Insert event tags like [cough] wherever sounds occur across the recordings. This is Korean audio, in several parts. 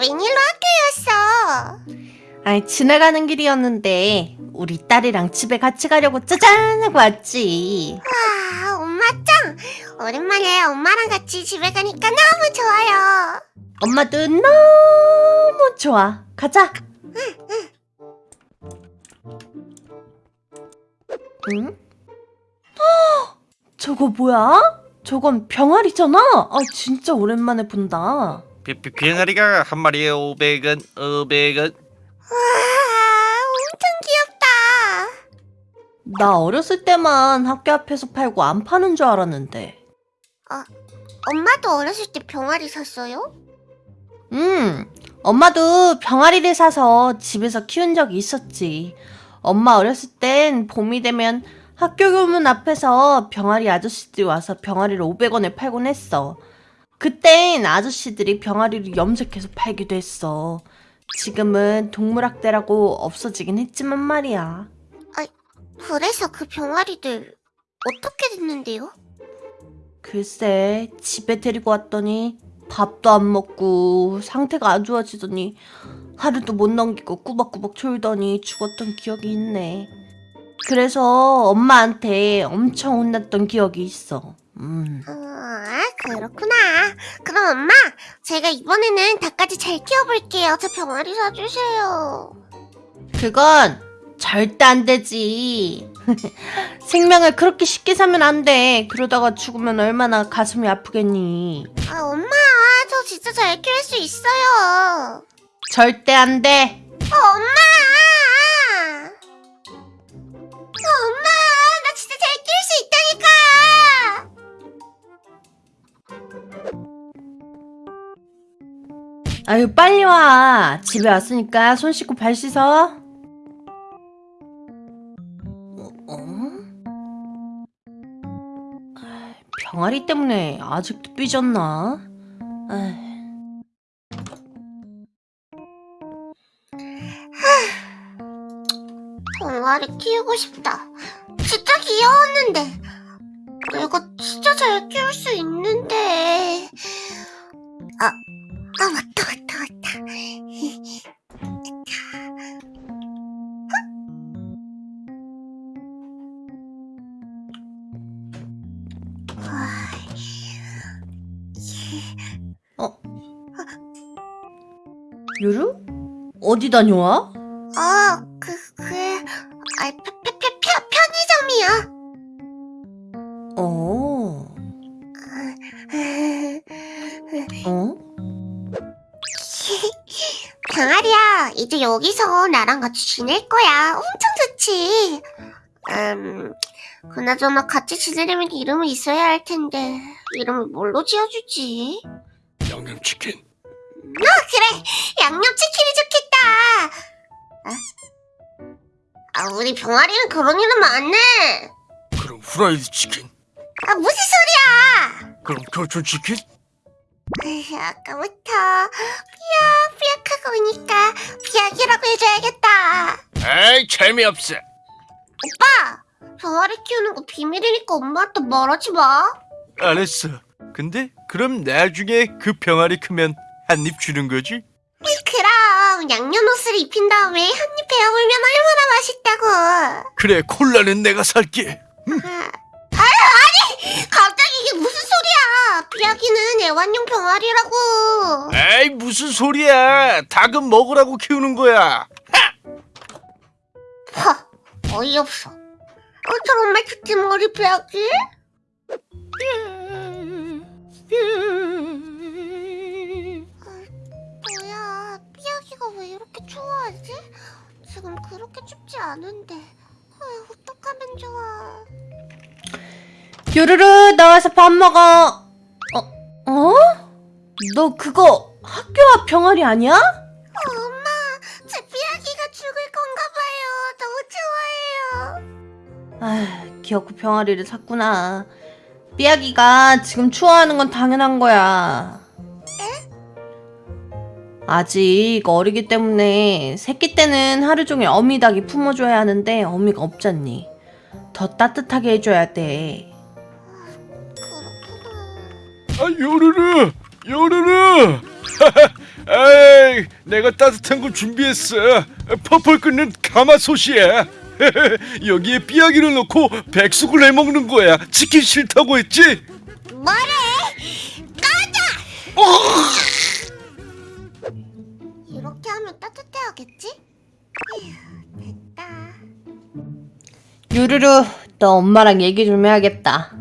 웬일로 학교였어? 아이 지나가는 길이었는데 우리 딸이랑 집에 같이 가려고 짜잔 하고 왔지 와, 엄마 짱! 오랜만에 엄마랑 같이 집에 가니까 너무 좋아요. 엄마도 너무 좋아 가자 응? 헉, 저거 뭐야? 저건 병아리잖아? 아 진짜 오랜만에 본다 비, 비, 병아리가 한 마리에 500원, 500원. 와, 엄청 귀엽다. 나 어렸을 때만 학교 앞에서 팔고 안 파는 줄 알았는데 엄마도 어렸을 때 병아리 샀어요? 음, 엄마도 병아리를 사서 집에서 키운 적이 있었지. 엄마 어렸을 땐 봄이 되면 학교 교문 앞에서 병아리 아저씨들이 와서 병아리를 500원에 팔곤 했어. 그땐 아저씨들이 병아리를 염색해서 팔기도 했어. 지금은 동물학대라고 없어지긴 했지만 말이야. 그래서 그 병아리들 어떻게 됐는데요? 글쎄, 집에 데리고 왔더니 밥도 안 먹고 상태가 안 좋아지더니 하루도 못 넘기고 꾸벅꾸벅 졸더니 죽었던 기억이 있네. 그래서 엄마한테 엄청 혼났던 기억이 있어. 음. 아, 그렇구나. 그럼 엄마, 제가 이번에는 닭까지 잘 키워볼게요. 저 병아리 사주세요. 그건 절대 안 되지. [laughs] 생명을 그렇게 쉽게 사면 안 돼. 그러다가 죽으면 얼마나 가슴이 아프겠니. 아, 엄마, 저 진짜 잘 키울 수 있어요. 절대 안 돼. 어, 엄마! 어, 엄마! 아유 빨리 와 집에 왔으니까 손 씻고 발 씻어 어? 병아리 때문에 아직도 삐졌나? 병아리 키우고 싶다. 진짜 귀여웠는데. 내가 진짜 잘 키울 수 있는데. 아, 아, 맞다, 맞다, 맞다. 유루? 어디 다녀와? 아, 그, 그, 아, 편, 편, 편, 편, 편의점이야. 어... 어? 이제 여기서 나랑 같이 지낼 거야. 엄청 좋지. 음, 그나저나 같이 지내려면 이름이 있어야 할 텐데, 이름을 뭘로 지어주지? 양념치킨. 아, 그래! 양념치킨이 좋겠다! 아, 아, 우리 병아리는 그런 이름 안 해! 그럼 후라이드 치킨. 아, 무슨 소리야! 그럼 교촌 치킨? 아까부터 삐약삐약하고 오니까 비약이라고 해줘야겠다. 에이 재미없어. 오빠! 병아리 키우는 거 비밀이니까 엄마한테 말하지 마. 알았어. 근데 그럼 나중에 그 병아리 크면 한 입 주는 거지? 그럼 양념 옷을 입힌 다음에 한 입 베어물면 얼마나 맛있다고. 그래 콜라는 내가 살게. 아니! 갑자기 이게 무슨 소리야! 비약이는 애완용 병아리라고. 에이 무슨 소리야? 닭은 먹으라고 키우는 거야. 하, 어이없어. 어, 저런 말 듣지 머리 비약이? 뭐야, 삐약이가 왜 이렇게 추워하지? 지금 그렇게 춥지 않은데. 유루루 나와서 밥 먹어 어? 어? 너 그거 학교 앞 병아리 아니야? 어, 엄마, 제 삐약이가 죽을 건가 봐요. 너무 좋아해요. 아, 귀엽고 병아리를 샀구나. 삐약이가 지금 추워하는 건 당연한 거야. 아직 어리기 때문에 새끼 때는 하루 종일 어미 닭이 품어줘야 하는데 어미가 없잖니. 더 따뜻하게 해줘야 돼. 요르르 요르르. [laughs] 에이 내가 따뜻한 거 준비했어. 펄펄 끓는 가마솥이야. [laughs] 여기에 삐약이를 넣고 백숙을 해 먹는 거야. 치킨 싫다고 했지? 뭐래? 꺼져! 이렇게 하면 따뜻해야겠지? 휴, 됐다. 유루루, 너 엄마랑 얘기 좀 해야겠다.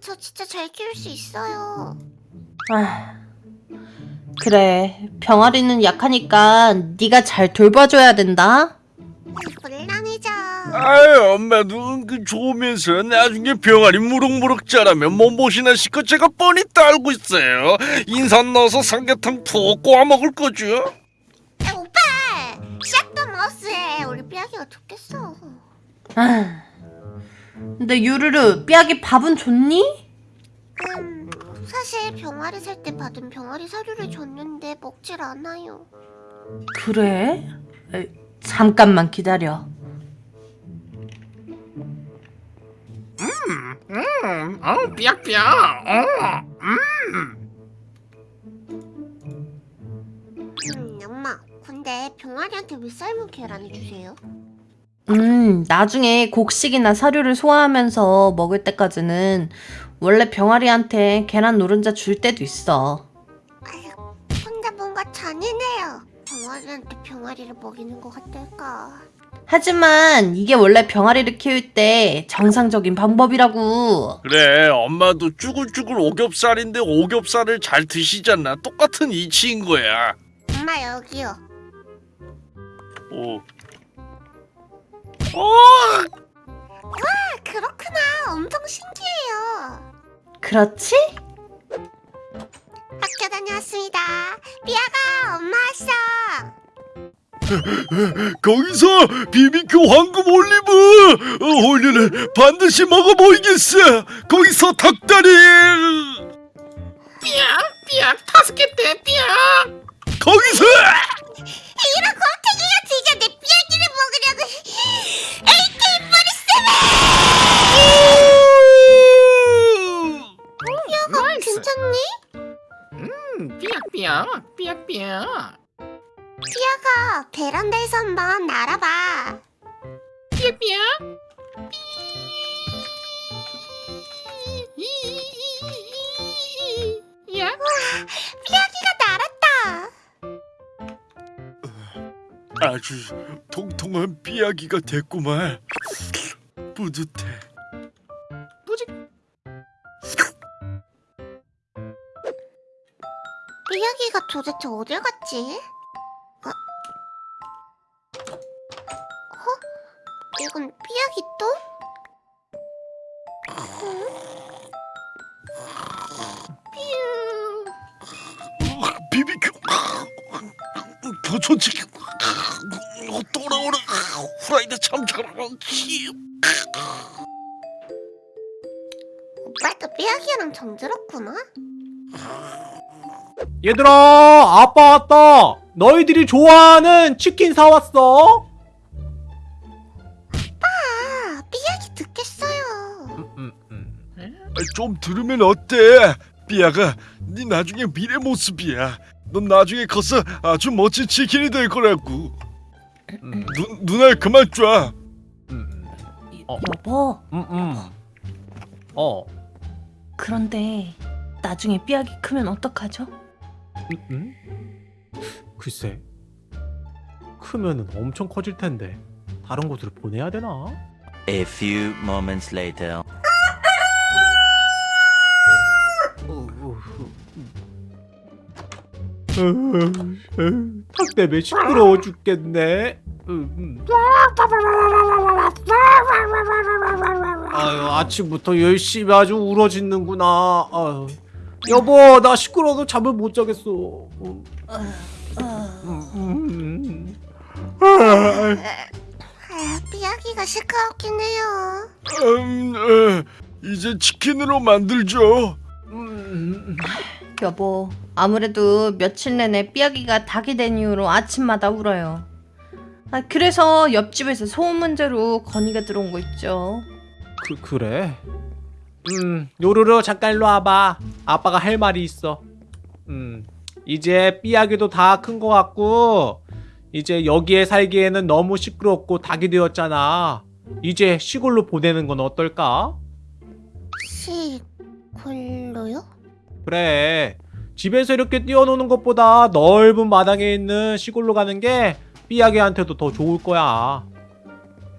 저 진짜 잘 키울 수 있어요. 아, 그래, 병아리는 약하니까 네가 잘 돌봐줘야 된다. 물론이죠. 아유, 엄마도 은근 좋으면서 나중에 병아리 무럭무럭 자라면 몸보신하 시거 제가 뻔히 따알고 있어요. 인삼 넣어서 삼계탕 푹 꼬아 먹을 거죠. 야, 오빠! 샷더 마우스에 우리 삐약이가 좋겠어. 아, 근데 유루루, 삐약이 밥은 줬니? 음, 사실 병아리 살 때 받은 병아리 사료를 줬는데 먹질 않아요. 그래? 에, 잠깐만 기다려. 음, 어, 삐약삐약. 어, 음, 엄마. 근데 병아리한테 왜 삶은 계란을 주세요? 음, 나중에 곡식이나 사료를 소화하면서 먹을 때까지는 원래 병아리한테 계란 노른자 줄 때도 있어. 아유, 혼자 뭔가 잔인해요. 병아리한테 병아리를 먹이는 것 같달까. 하지만 이게 원래 병아리를 키울 때 정상적인 방법이라고. 그래, 엄마도 쭈글쭈글 오겹살인데 오겹살을 잘 드시잖아. 똑같은 이치인 거야. 엄마 여기요. 오. 어! 아, 그렇구나. 엄청 신기해요. 그렇지? 학교 다녀왔습니다. 삐아가 엄마 왔어. [laughs] 거기서 비비큐 황금 올리브 어, 올리는 반드시 먹어보이겠어. 거기서 닭다리. 삐약, 삐약, 다섯 개 때, 삐약. 거기서 이런 곰탱이 괜찮니? 음, 삐약삐약, 삐약삐약. 삐약아, 베란다에서 한번 날아봐. 삐약삐약. 삐... 야. 아주 통통한 삐약이가 됐구만. 뿌듯해. 뿌직. 삐아기가 도대체 어딜 갔지? 어? 어? 이건 삐아기 또? 비비큐 교촌치킨 돌아오라 후라이드 참 잘하지 오빠도 삐아기랑 정들었구나? 얘들아 아빠 왔다 너희들이 좋아하는 치킨 사왔어 아, 삐아기 듣겠어요. 음, 음. 좀 들으면 어때 삐아가 네 나중에 미래 모습이야 넌 나중에 커서 아주 멋진 치킨이 될 거라고 음, 누, 누나 그만 쏴 음, 어. 여보, 음, 음. 어 그런데 나중에 삐약이 크면 어떡하죠? 음, 음? 글쎄 크면은 엄청 커질 텐데 다른 곳으로 보내야 되나? A few moments later. 닭 때문에 시끄러워 죽겠네. 아유 아침부터 열심히 아주 울어짖는구나. 아유. 여보 나 시끄러워서 잠을 못 자겠어. 음, 음, 삐아기가 시끄럽긴 해요. 음, 어, 이제 치킨으로 만들죠 음, 여보, 아무래도 며칠 내내 삐약이가 닭이 된 이후로 아침마다 울어요. 아, 그래서 옆집에서 소음 문제로 건의가 들어온 거 있죠. 그 그래. 음, 요루루 잠깐 일로 와봐. 아빠가 할 말이 있어. 음, 이제 삐약이도 다 큰 거 같고, 이제 여기에 살기에는 너무 시끄럽고 닭이 되었잖아. 이제 시골로 보내는 건 어떨까? 시골로요? 그래. 집에서 이렇게 뛰어노는 것보다 넓은 마당에 있는 시골로 가는 게 삐약이한테도 더 좋을 거야.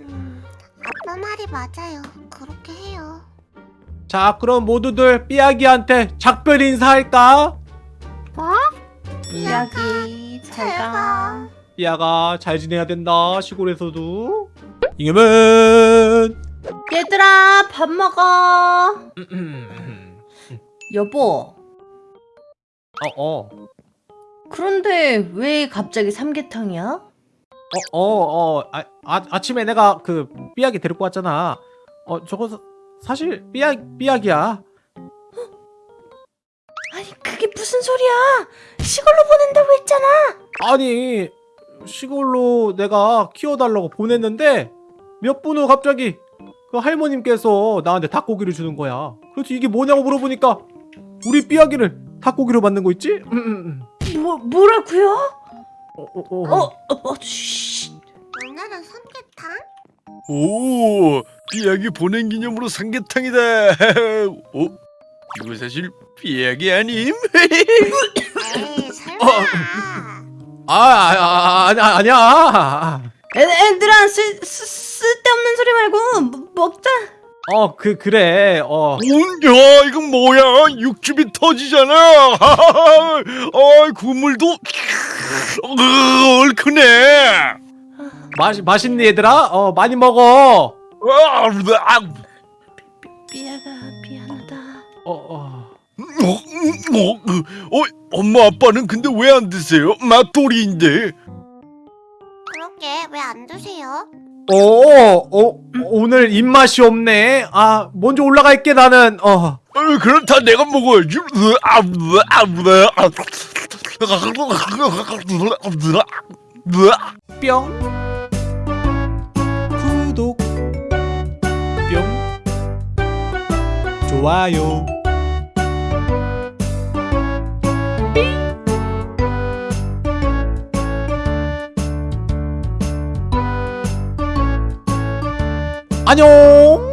음, 아빠 말이 맞아요. 그렇게 해요. 자, 그럼 모두들 삐약이한테 작별 인사할까? 이야기 잘가. 삐약아, 잘 지내야 된다. 시골에서도. 잉여맨! 얘들아 밥 먹어. [clears throat] [clears throat] 여보. 어, 어. 그런데 왜 갑자기 삼계탕이야? 어, 어, 어. 아, 아, 아침에 내가 그 삐약이 데리고 왔잖아. 어, 저거 사, 사실 삐약, 삐약이야. [gasps] 아니 그게 무슨 소리야? 시골로 보낸다고 했잖아. 아니, 시골로 내가 키워달라고 보냈는데 몇 분 후 갑자기 그 할머님께서 나한테 닭고기를 주는 거야. 그래서 이게 뭐냐고 물어보니까 우리 삐약이를 닭고기로 만든 거 있지? 음, 음, 음. 뭐 뭐라고요? 어, 어, 어. 어, 어, 어 쉬. 오늘은 삼계탕? 오, 삐약이 보낸 기념으로 삼계탕이다. [laughs] 어? 이거 사실 삐약이 아님? 에이 설마. 아, 아, 아, 아니야, 아니야. 애, 애들아 쓸, 쓸, 쓸데없는 소리 말고 뭐, 먹자. 어, 그, 그래. 어. 야, 이건 뭐야? 육즙이 터지잖아. [laughs] 아, 국물도 으, [laughs] 얼큰해. 맛, 맛있니, 얘들아? 어, 많이 먹어. 아, 아, 삐아가 미안하다. 어, 어. 어, 어, 어, 엄마 아빠는 근데 왜 안 드세요? 맛돌이인데. 그러게 왜 안 드세요? 어, 어, 오늘 입맛이 없네. 아, 먼저 올라갈게, 나는. 어. 어, 그럼 다 내가 먹어야지. 으, 아, 으, 아, 으, 아. 으, 뿅 구독 뿅 좋아요 안녕